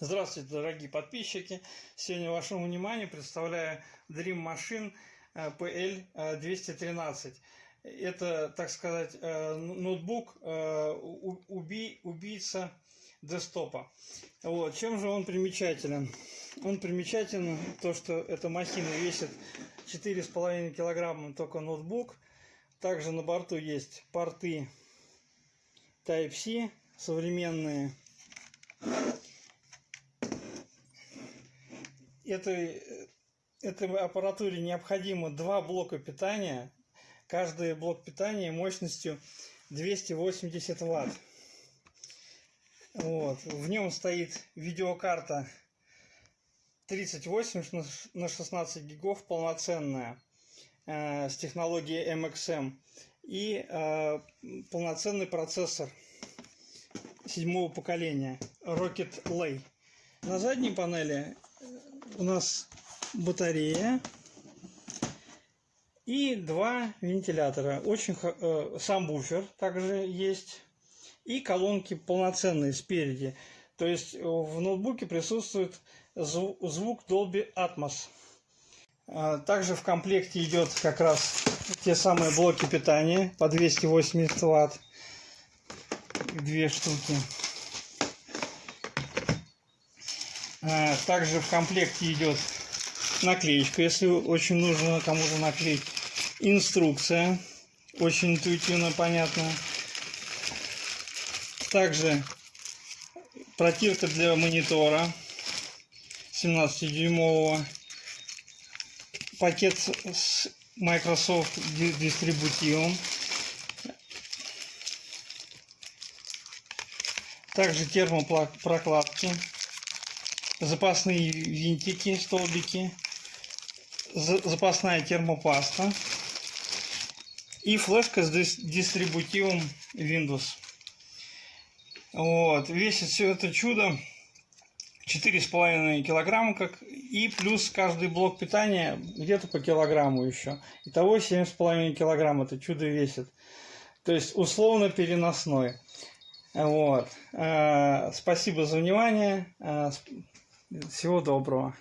Здравствуйте, дорогие подписчики! Сегодня вашему вниманию представляю Dream Machine э, PL213. Это, так сказать, э, ноутбук э, уби, убийца десктопа. Вот. Чем же он примечателен? Он примечателен то, что эта махина весит 4,5 килограмма только ноутбук. Также на борту есть порты Type-C современные этой, этой аппаратуре необходимо два блока питания. Каждый блок питания мощностью 280 ватт. Вот. В нем стоит видеокарта 38 на 16 гигов полноценная э, с технологией MXM и э, полноценный процессор седьмого поколения Rocket Lay. На задней панели у нас батарея и два вентилятора. Очень э, сам буфер также есть и колонки полноценные спереди. То есть э, в ноутбуке присутствует звук, звук Dolby Atmos. А, также в комплекте идет как раз те самые блоки питания по 280 ватт. Две штуки. Также в комплекте идет наклеечка, если очень нужно кому-то наклеить. Инструкция, очень интуитивно понятная. Также протирка для монитора 17-дюймового. Пакет с Microsoft дистрибутивом. Также термопрокладки запасные винтики, столбики, запасная термопаста и флешка с дистрибутивом Windows. Вот. Весит все это чудо 4,5 килограмма, как и плюс каждый блок питания где-то по килограмму еще. Итого 7,5 килограмм это чудо весит. То есть условно переносной. Вот. Э, спасибо за внимание. Всего доброго.